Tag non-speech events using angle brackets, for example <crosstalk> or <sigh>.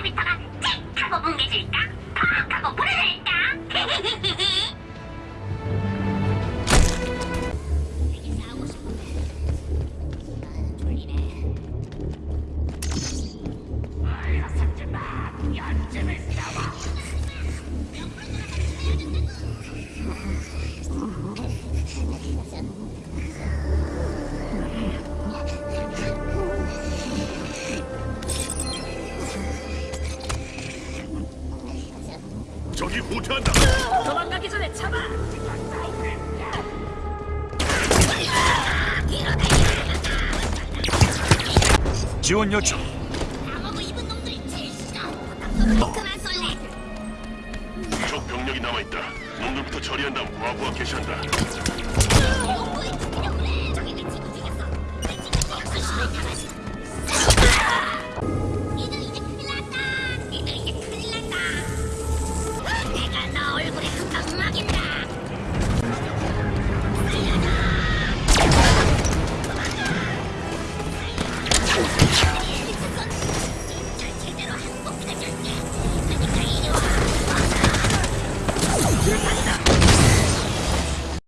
아비터가 틱 <laughs> 하고 뭉개질까? 팍 하고 부러질까? <laughs> 저기 후퇴한다. 도망가기 전에 잡아! 지원 요청. 방어구 입은 놈들이 제일 싫어. 그만 쏠래. 적 병력이 남아있다. 놈들부터 처리한 다음 과부하 개시한다. Yeah.